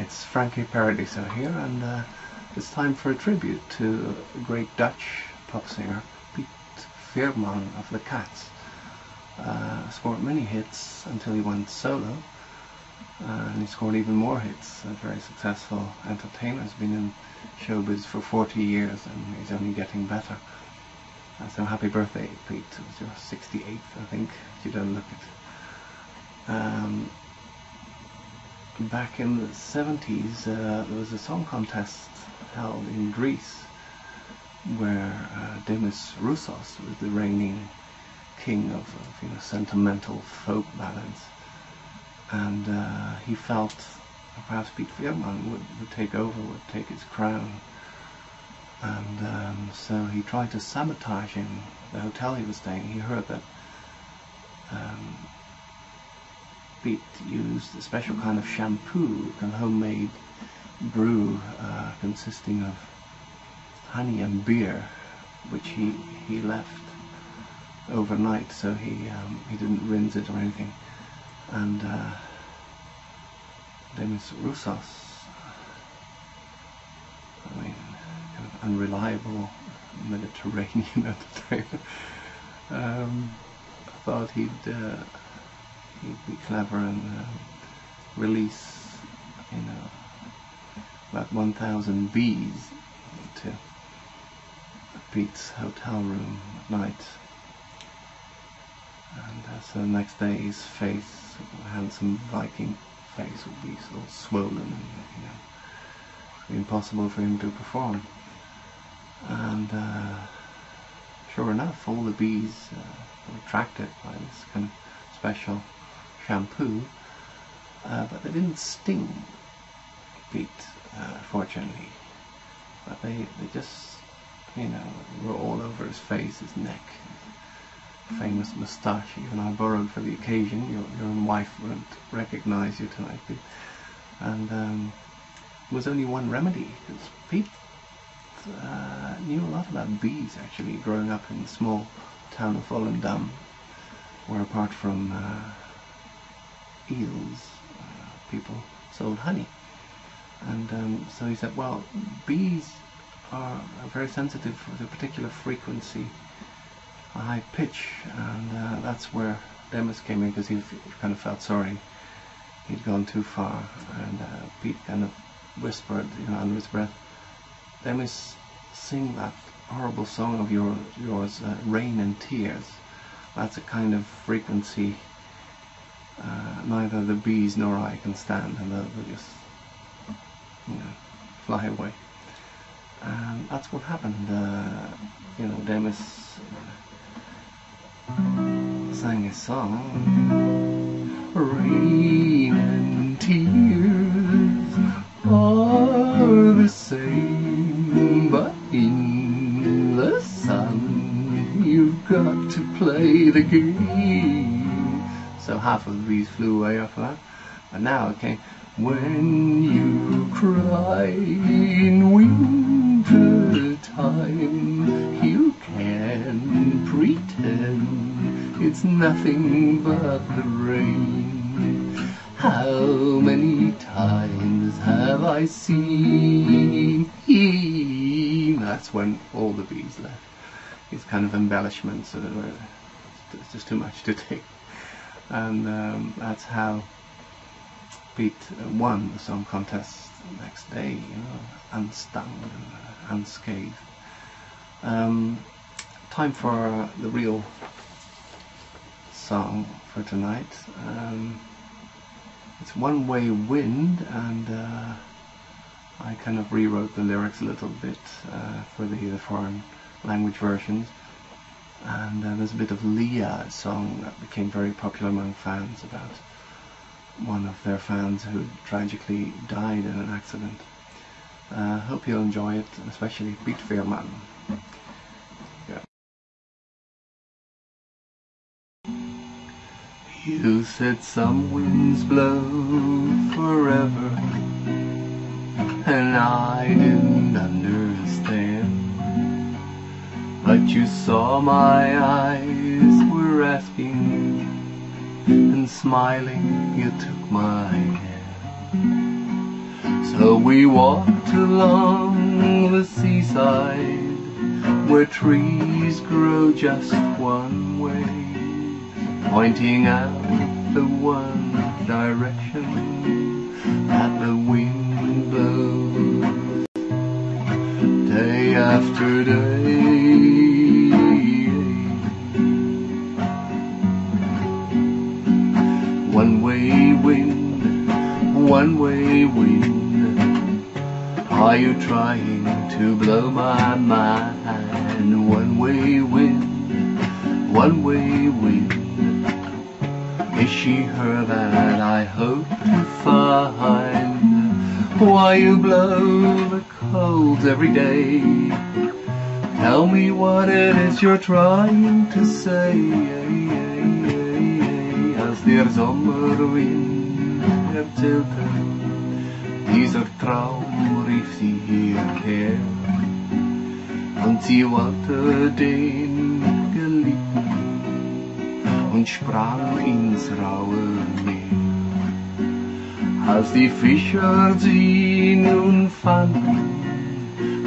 It's Frankie Paradiso here, and uh, it's time for a tribute to a great Dutch pop singer, Piet Veerman of the Cats. Uh, scored many hits until he went solo, uh, and he scored even more hits. A very successful entertainer, has been in showbiz for 40 years, and he's only getting better. Uh, so happy birthday, Piet. It was your 68th, I think, if you don't look it. Um, back in the 70s, uh, there was a song contest held in Greece where uh, Demis Roussos was the reigning king of, of you know, sentimental folk ballads. And uh, he felt perhaps Piet Veerman would, would take over, would take his crown. And um, so he tried to sabotage him, the hotel he was staying. He heard that um, Piet used a special kind of shampoo, a homemade brew uh, consisting of honey and beer, which he, he left overnight, so he um, he didn't rinse it or anything. And uh, Demis Roussos, I mean, kind of unreliable Mediterranean entertainer, um, thought he'd uh, he'd be clever and uh, release, you know, about 1,000 bees to Piet's hotel room at night. And uh, so the next day his face, handsome Viking face, would be sort of swollen and, you know, impossible for him to perform. And uh, sure enough, all the bees uh, were attracted by this kind of special shampoo, uh, but they didn't sting Piet, uh, fortunately. But they, they just, you know, were all over his face, his neck, famous moustache. Even I borrowed for the occasion. Your, your own wife wouldn't recognize you tonight. Piet. And um, there was only one remedy, because Piet uh, knew a lot about bees, actually, growing up in the small town of Volendam, where apart from uh, eels, uh, people sold honey. And um, so he said, well, bees are, are very sensitive with a particular frequency, a high pitch, and uh, that's where Demis came in because he, kind of felt sorry he'd gone too far. And uh, Piet kind of whispered, you know, under his breath, Demis, sing that horrible song of your, yours, uh, Rain and Tears. That's a kind of frequency uh, neither the bees nor I can stand, and they'll, they'll just, you know, fly away. And that's what happened. Uh, you know, Demis uh, sang a song, Rain and tears are the same, but in the sun you've got to play the game half of the bees flew away after that. And now came, when you cry in winter time, you can pretend it's nothing but the rain. How many times have I seen? That's when all the bees left. These kind of embellishments, uh, it's just too much to take and um, that's how Piet won the song contest the next day, you know, unstung and uh, unscathed. Um, time for the real song for tonight. Um, it's One Way Wind, and uh, I kind of rewrote the lyrics a little bit uh, for the, the foreign language versions. And uh, there's a bit of Leah song that became very popular among fans about one of their fans who tragically died in an accident. Uh, hope you'll enjoy it, especially Piet Veerman. Yeah. You said some winds blow forever, and I didn't you saw my eyes were asking, and smiling you took my hand. So we walked along the seaside where trees grow just one way, pointing out the one direction that the wind blows day after day. Wind, one way wind. Are you trying to blow my mind? One way wind, one way wind. Is she her that I hope to find? Why you blow the coals every day? Tell me what it is you're trying to say. Als der Sommerwind erzählte, dieser Traum rief sie hierher. Und sie wollte den Geliebten und sprang ins raue Meer. Als die Fischer sie nun fanden,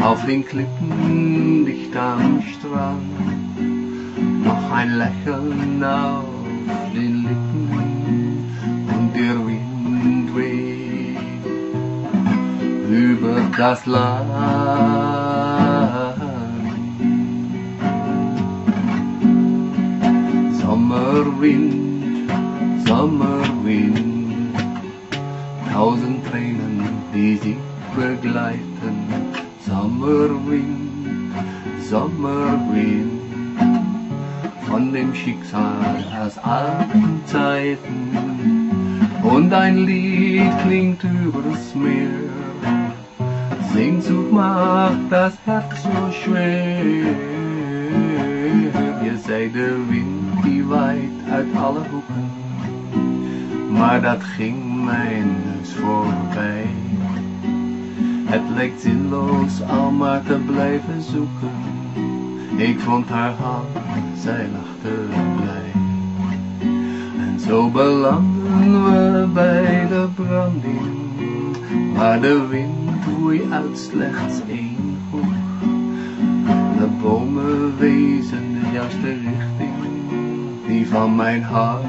auf den Klippen dicht am Strand, noch ein Lächeln auf den Lippen das Land. Sommerwind, Sommerwind, tausend Tränen, die sie begleiten. Sommerwind, Sommerwind, von dem Schicksal aus alten Zeiten. Und ein Lied klingt übers Meer, Sehnsucht macht das Herz so schwer. Je zei de wind die waait uit alle hoeken, maar dat ging mij dus voorbij. Het leek zinloos al maar te blijven zoeken. Ik vond haar hand, zij lachte blij. En zo belanden we bij de branding, waar de wind woei uit slechts één hoek. De bomen wezen de juiste richting, die van mijn hart.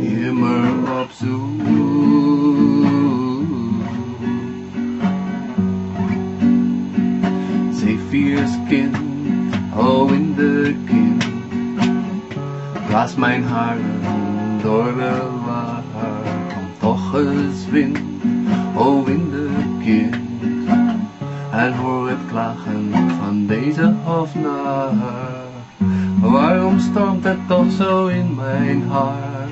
Immer op zoek. Zephyr's kind, oh in de kind, blaas mijn haren door eens wind, oh in de kind. En hoor het klagen van deze hofnaar. Waarom stormt het toch zo in mijn hart?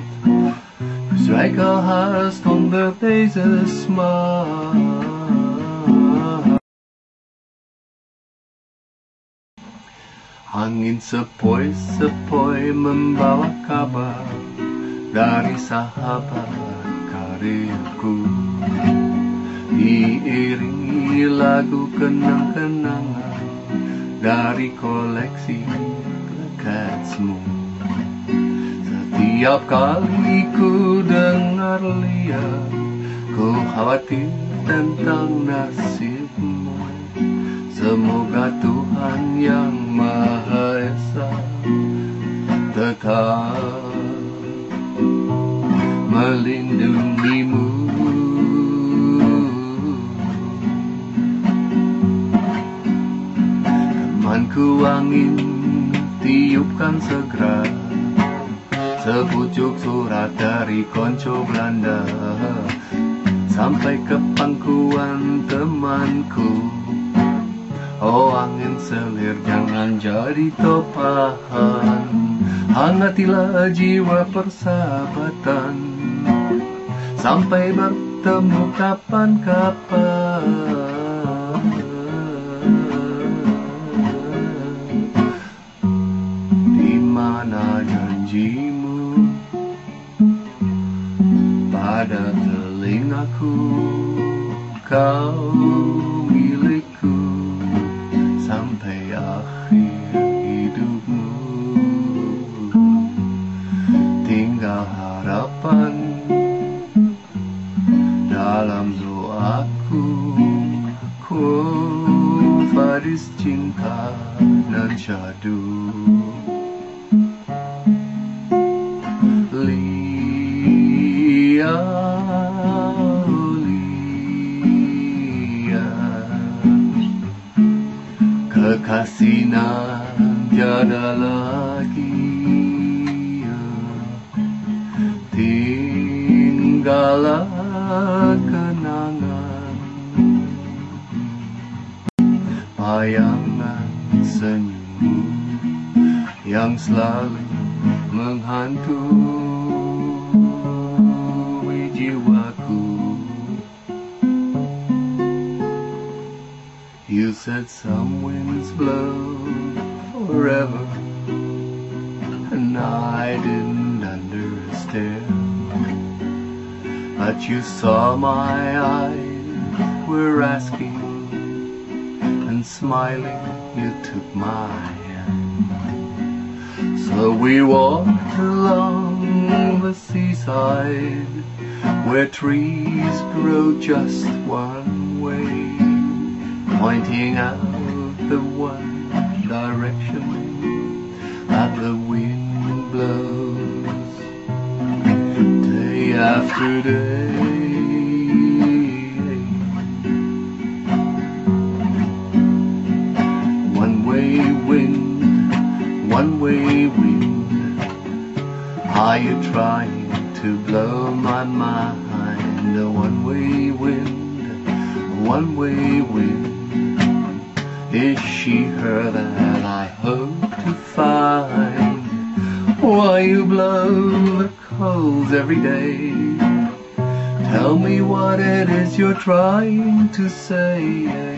Zwijg al haast onder deze smaak. Hangin sepoi sepoi membawa kabar dari sahabat karirku Diiringi lagu kenang-kenangan dari koleksi lekasmu Setiap kali ku dengar lihat Ku khawatir tentang nasibmu. Semoga Tuhan yang Maha Esa Tetap melindungimu. Temanku angin tiupkan segera Sepucuk surat dari konco Belanda. Sampai ke pangkuan temanku. Oh angin selir jangan jadi topahan. Hangatilah jiwa persahabatan Sampai bertemu kapan-kapan. Di mana janjimu? Pada telingaku Kau Kekasih nan tiada lagi Tinggallah kenangan Bayangan senyummu Yang selalu menghantui jiwaku You said some winds blow forever And I didn't understand. But you saw my eyes were asking And smiling you took my hand. So we walked along the seaside Where trees grow just one Pointing out the one direction That the wind blows Day after day. One way wind, one way wind. Are you trying to blow my mind? A one way wind, one way wind she her that I hope to find? Why you blow the coals every day? Tell me what it is you're trying to say.